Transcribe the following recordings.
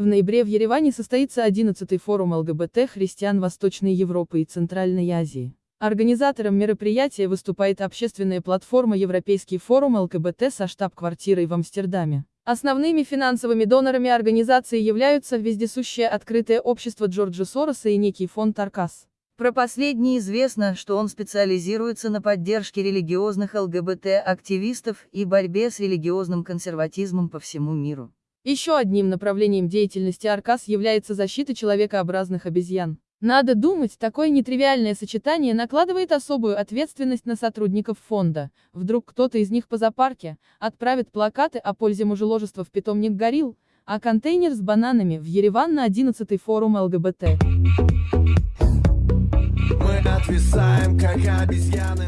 В ноябре в Ереване состоится 11-й форум ЛГБТ христиан Восточной Европы и Центральной Азии. Организатором мероприятия выступает общественная платформа Европейский форум ЛГБТ со штаб-квартирой в Амстердаме. Основными финансовыми донорами организации являются вездесущее открытое общество Джорджа Сороса и некий фонд Аркас. Про последний известно, что он специализируется на поддержке религиозных ЛГБТ-активистов и борьбе с религиозным консерватизмом по всему миру. Еще одним направлением деятельности Аркас является защита человекообразных обезьян. Надо думать, такое нетривиальное сочетание накладывает особую ответственность на сотрудников фонда. Вдруг кто-то из них по зоопарке отправит плакаты о пользе мужеложества в питомник горилл, а контейнер с бананами в Ереван на 11-й форум ЛГБТ.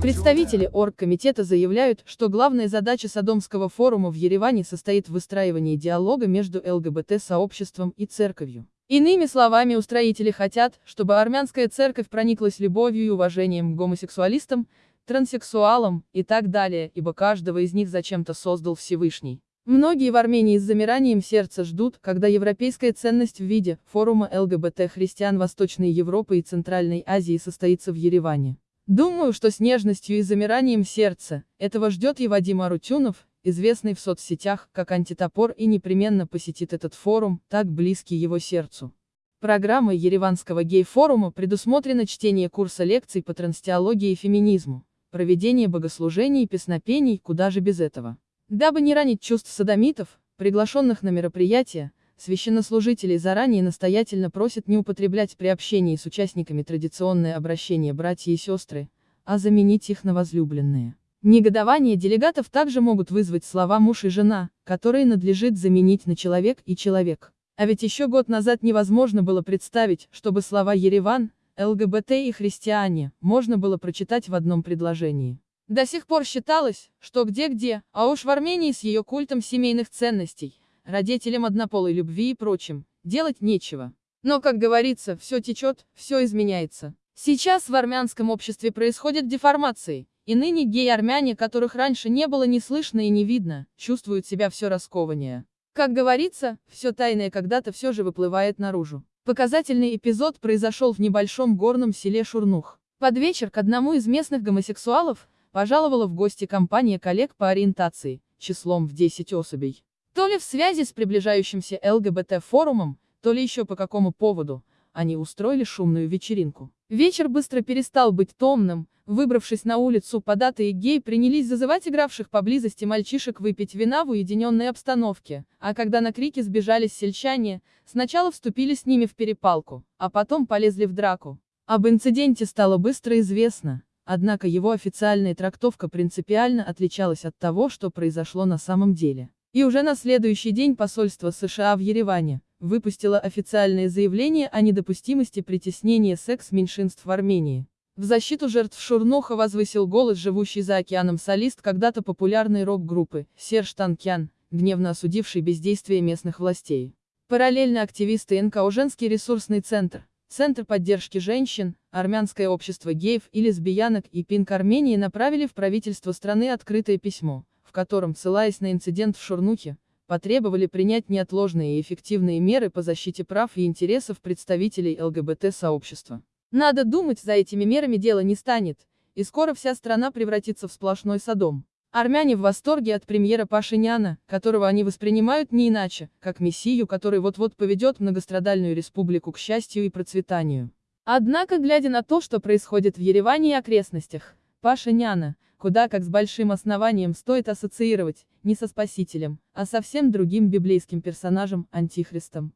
Представители оргкомитета заявляют, что главная задача Содомского форума в Ереване состоит в выстраивании диалога между ЛГБТ-сообществом и церковью. Иными словами, устроители хотят, чтобы армянская церковь прониклась любовью и уважением к гомосексуалистам, транссексуалам и так далее, ибо каждого из них зачем-то создал Всевышний. Многие в Армении с замиранием сердца ждут, когда европейская ценность в виде форума ЛГБТ христиан Восточной Европы и Центральной Азии состоится в Ереване. Думаю, что с нежностью и замиранием сердца этого ждет и Вадим Арутюнов, известный в соцсетях как антитопор и непременно посетит этот форум, так близкий его сердцу. Программой Ереванского гей-форума предусмотрено чтение курса лекций по транстеологии и феминизму, проведение богослужений и песнопений, куда же без этого. Дабы не ранить чувств садомитов, приглашенных на мероприятие, священнослужителей заранее настоятельно просят не употреблять при общении с участниками традиционное обращение братья и сестры, а заменить их на возлюбленные. Негодование делегатов также могут вызвать слова муж и жена, которые надлежит заменить на человек и человек. А ведь еще год назад невозможно было представить, чтобы слова Ереван, ЛГБТ и христиане можно было прочитать в одном предложении. До сих пор считалось, что где-где, а уж в Армении с ее культом семейных ценностей, родителям однополой любви и прочим, делать нечего. Но, как говорится, все течет, все изменяется. Сейчас в армянском обществе происходят деформации, и ныне гей-армяне, которых раньше не было ни слышно и не видно, чувствуют себя все раскованнее. Как говорится, все тайное когда-то все же выплывает наружу. Показательный эпизод произошел в небольшом горном селе Шурнух. Под вечер к одному из местных гомосексуалов, пожаловала в гости компания коллег по ориентации, числом в 10 особей. То ли в связи с приближающимся ЛГБТ-форумом, то ли еще по какому поводу, они устроили шумную вечеринку. Вечер быстро перестал быть томным, выбравшись на улицу, податые гей принялись зазывать игравших поблизости мальчишек выпить вина в уединенной обстановке, а когда на крики сбежались сельчане, сначала вступили с ними в перепалку, а потом полезли в драку. Об инциденте стало быстро известно, Однако его официальная трактовка принципиально отличалась от того, что произошло на самом деле. И уже на следующий день посольство США в Ереване выпустило официальное заявление о недопустимости притеснения секс-меньшинств в Армении. В защиту жертв Шурноха возвысил голос живущий за океаном солист когда-то популярной рок-группы, Серж Танкян, гневно осудивший бездействие местных властей. Параллельно активисты НКО «Женский ресурсный центр», Центр поддержки женщин, Армянское общество геев и лесбиянок и Пинк Армении направили в правительство страны открытое письмо, в котором, ссылаясь на инцидент в Шурнухе, потребовали принять неотложные и эффективные меры по защите прав и интересов представителей ЛГБТ-сообщества. Надо думать, за этими мерами дело не станет, и скоро вся страна превратится в сплошной садом. Армяне в восторге от премьера Пашиняна, которого они воспринимают не иначе, как мессию, который вот-вот поведет многострадальную республику к счастью и процветанию. Однако, глядя на то, что происходит в Ереване и окрестностях, Пашиняна, куда как с большим основанием стоит ассоциировать, не со Спасителем, а совсем другим библейским персонажем, Антихристом.